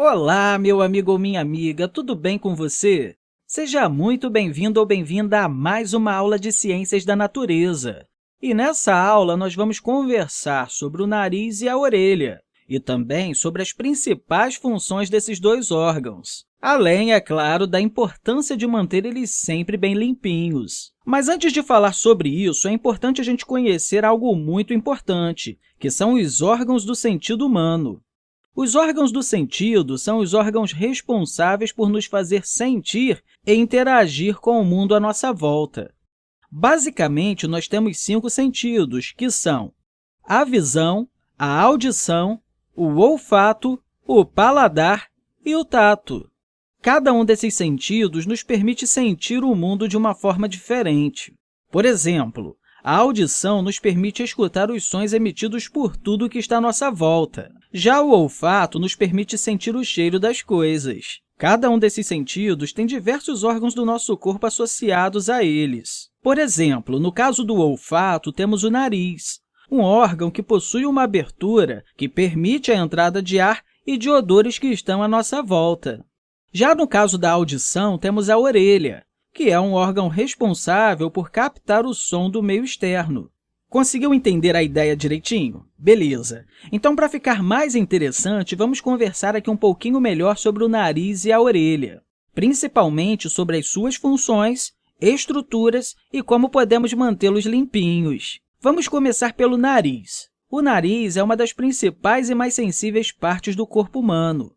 Olá, meu amigo ou minha amiga, tudo bem com você? Seja muito bem-vindo ou bem-vinda a mais uma aula de Ciências da Natureza. E nessa aula, nós vamos conversar sobre o nariz e a orelha, e também sobre as principais funções desses dois órgãos, além, é claro, da importância de manter eles sempre bem limpinhos. Mas antes de falar sobre isso, é importante a gente conhecer algo muito importante, que são os órgãos do sentido humano. Os órgãos do sentido são os órgãos responsáveis por nos fazer sentir e interagir com o mundo à nossa volta. Basicamente, nós temos cinco sentidos, que são a visão, a audição, o olfato, o paladar e o tato. Cada um desses sentidos nos permite sentir o mundo de uma forma diferente. Por exemplo, a audição nos permite escutar os sons emitidos por tudo que está à nossa volta. Já o olfato nos permite sentir o cheiro das coisas. Cada um desses sentidos tem diversos órgãos do nosso corpo associados a eles. Por exemplo, no caso do olfato, temos o nariz, um órgão que possui uma abertura que permite a entrada de ar e de odores que estão à nossa volta. Já no caso da audição, temos a orelha, que é um órgão responsável por captar o som do meio externo. Conseguiu entender a ideia direitinho? Beleza! Então, para ficar mais interessante, vamos conversar aqui um pouquinho melhor sobre o nariz e a orelha, principalmente sobre as suas funções, estruturas e como podemos mantê-los limpinhos. Vamos começar pelo nariz. O nariz é uma das principais e mais sensíveis partes do corpo humano.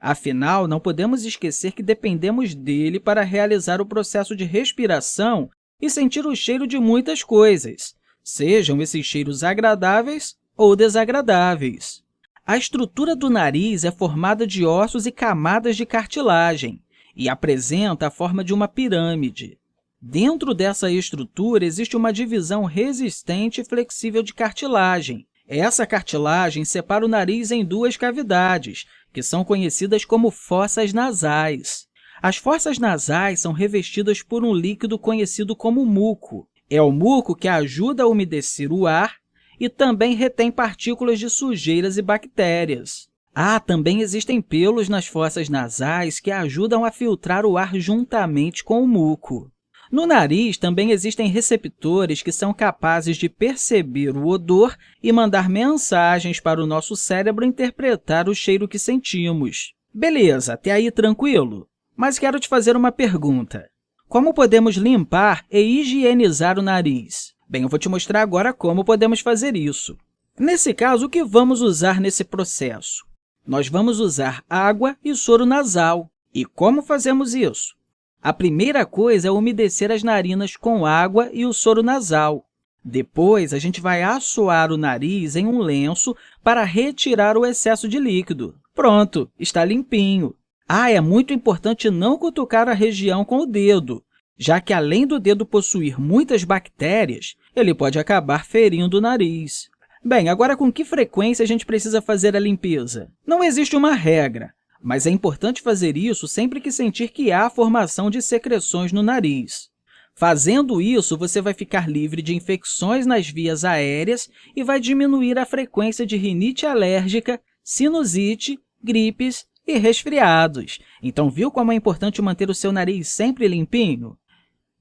Afinal, não podemos esquecer que dependemos dele para realizar o processo de respiração e sentir o cheiro de muitas coisas, sejam esses cheiros agradáveis ou desagradáveis. A estrutura do nariz é formada de ossos e camadas de cartilagem e apresenta a forma de uma pirâmide. Dentro dessa estrutura existe uma divisão resistente e flexível de cartilagem. Essa cartilagem separa o nariz em duas cavidades, que são conhecidas como fossas nasais. As fossas nasais são revestidas por um líquido conhecido como muco. É o muco que ajuda a umedecer o ar e também retém partículas de sujeiras e bactérias. Ah, também existem pelos nas fossas nasais que ajudam a filtrar o ar juntamente com o muco. No nariz, também existem receptores que são capazes de perceber o odor e mandar mensagens para o nosso cérebro interpretar o cheiro que sentimos. Beleza, até aí tranquilo? Mas quero te fazer uma pergunta. Como podemos limpar e higienizar o nariz? Bem, eu vou te mostrar agora como podemos fazer isso. Nesse caso, o que vamos usar nesse processo? Nós vamos usar água e soro nasal. E como fazemos isso? A primeira coisa é umedecer as narinas com água e o soro nasal. Depois, a gente vai assoar o nariz em um lenço para retirar o excesso de líquido. Pronto, está limpinho. Ah, é muito importante não cutucar a região com o dedo, já que, além do dedo possuir muitas bactérias, ele pode acabar ferindo o nariz. Bem, agora, com que frequência a gente precisa fazer a limpeza? Não existe uma regra, mas é importante fazer isso sempre que sentir que há formação de secreções no nariz. Fazendo isso, você vai ficar livre de infecções nas vias aéreas e vai diminuir a frequência de rinite alérgica, sinusite, gripes e resfriados. Então, viu como é importante manter o seu nariz sempre limpinho?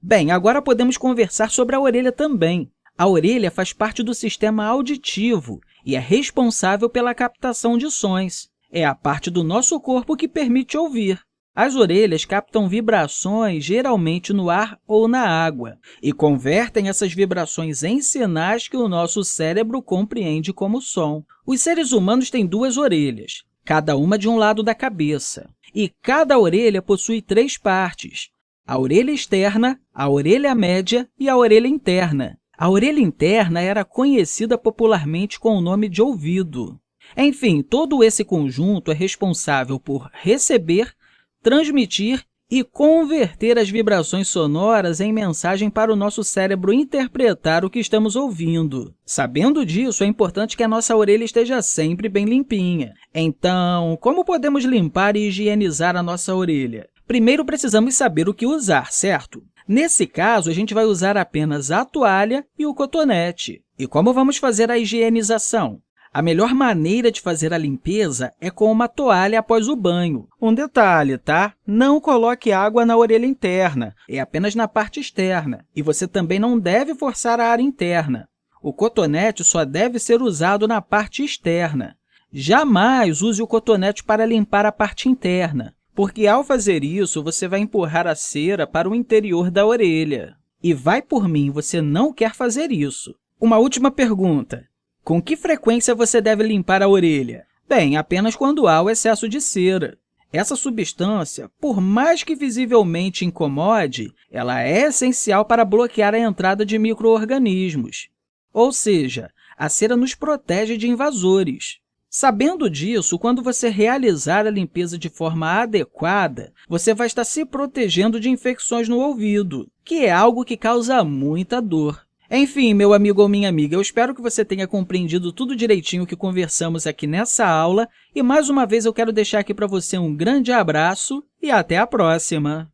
Bem, agora podemos conversar sobre a orelha também. A orelha faz parte do sistema auditivo e é responsável pela captação de sons é a parte do nosso corpo que permite ouvir. As orelhas captam vibrações, geralmente no ar ou na água, e convertem essas vibrações em sinais que o nosso cérebro compreende como som. Os seres humanos têm duas orelhas, cada uma de um lado da cabeça, e cada orelha possui três partes, a orelha externa, a orelha média e a orelha interna. A orelha interna era conhecida popularmente com o nome de ouvido. Enfim, todo esse conjunto é responsável por receber, transmitir e converter as vibrações sonoras em mensagem para o nosso cérebro interpretar o que estamos ouvindo. Sabendo disso, é importante que a nossa orelha esteja sempre bem limpinha. Então, como podemos limpar e higienizar a nossa orelha? Primeiro, precisamos saber o que usar, certo? Nesse caso, a gente vai usar apenas a toalha e o cotonete. E como vamos fazer a higienização? A melhor maneira de fazer a limpeza é com uma toalha após o banho. Um detalhe, tá? Não coloque água na orelha interna, é apenas na parte externa. E você também não deve forçar a área interna. O cotonete só deve ser usado na parte externa. Jamais use o cotonete para limpar a parte interna, porque, ao fazer isso, você vai empurrar a cera para o interior da orelha. E vai por mim, você não quer fazer isso. Uma última pergunta. Com que frequência você deve limpar a orelha? Bem, apenas quando há o excesso de cera. Essa substância, por mais que visivelmente incomode, ela é essencial para bloquear a entrada de micro-organismos. Ou seja, a cera nos protege de invasores. Sabendo disso, quando você realizar a limpeza de forma adequada, você vai estar se protegendo de infecções no ouvido, que é algo que causa muita dor. Enfim, meu amigo ou minha amiga, eu espero que você tenha compreendido tudo direitinho que conversamos aqui nessa aula e, mais uma vez, eu quero deixar aqui para você um grande abraço e até a próxima!